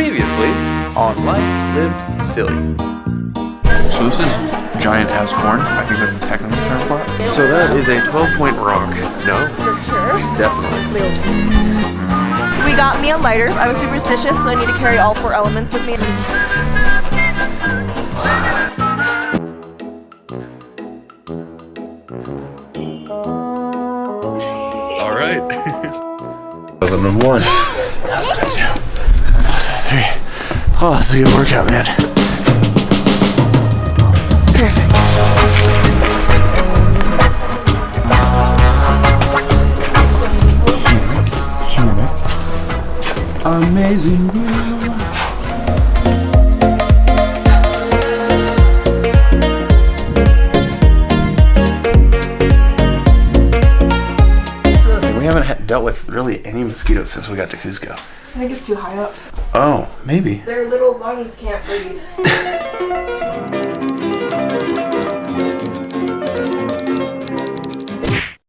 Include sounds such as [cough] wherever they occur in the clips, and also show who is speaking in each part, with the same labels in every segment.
Speaker 1: Previously on Life Lived Silly.
Speaker 2: So this is giant ass corn. I think that's the technical term for it.
Speaker 1: So that is a 12 point rock. No?
Speaker 3: For sure.
Speaker 1: Definitely.
Speaker 3: We got me a lighter. I was superstitious, so I need to carry all four elements with me.
Speaker 1: All right.
Speaker 2: 2001. 2002. 2003. Oh, that's a good workout, man. Perfect. Amazing haven't had- dealt with really any mosquitoes since we got to Cusco.
Speaker 3: I think it's too high up.
Speaker 2: Oh, maybe.
Speaker 3: Their little lungs can't breathe. [laughs]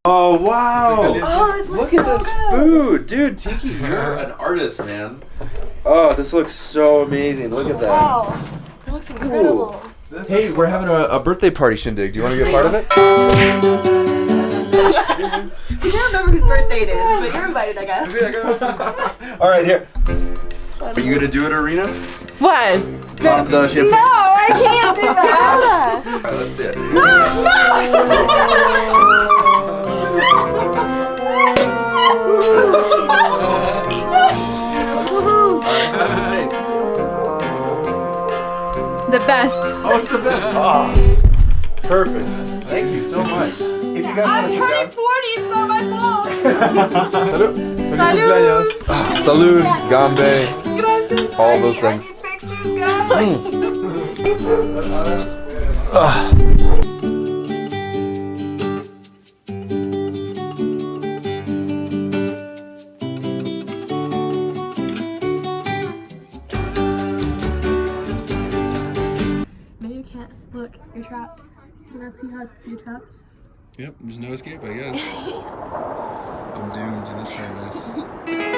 Speaker 1: Oh, wow.
Speaker 3: Oh, this
Speaker 1: Look at this food. Dude, Tiki, [laughs] you're an artist, man. Oh, this looks so amazing. Look at that.
Speaker 3: Wow. That looks incredible.
Speaker 1: Hey, we're having a, a birthday party shindig. Do you want to be a part of it? [laughs]
Speaker 3: I can't remember whose birthday it is, but you're invited, I guess.
Speaker 1: All right, here. Are you going to do it, Arena?
Speaker 3: What?
Speaker 1: Pop the champagne.
Speaker 3: No, I can't do that. [laughs]
Speaker 1: All right, let's see it. No, does it taste?
Speaker 4: The best.
Speaker 1: Oh, it's the best. Oh, perfect. Thank you so much. If you guys want to sit down.
Speaker 4: 40, it's not my fault. [laughs]
Speaker 1: Salud. Salud, ah, Gambe,
Speaker 4: Gracias.
Speaker 1: all those
Speaker 4: I
Speaker 1: things.
Speaker 4: need pictures, guys. Hmm.
Speaker 3: No, you can't. Look, you're trapped. Can I see how you're trapped?
Speaker 5: Yep, there's no escape, I guess. [laughs] I'm doomed in this paradise. [laughs]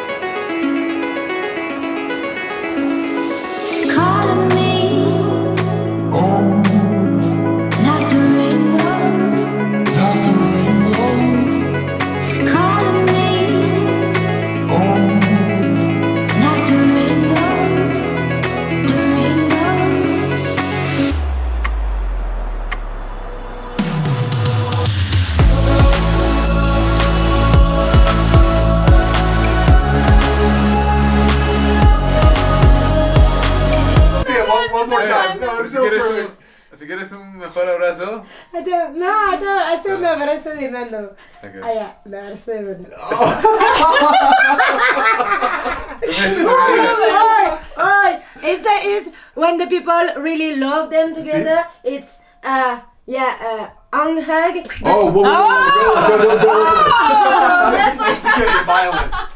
Speaker 1: one, one more time. That was so perfect.
Speaker 5: Si quieres un mejor abrazo.
Speaker 6: I don't. No, I don't. I still no, but I still remember.
Speaker 5: Okay.
Speaker 6: Ah, yeah. No, I still remember. [laughs] Alright, alright. It's a, it's when the people really love them together. It's uh yeah uh hug hug.
Speaker 1: Oh, whoa, whoa, whoa, whoa, whoa, whoa, whoa, whoa. [laughs]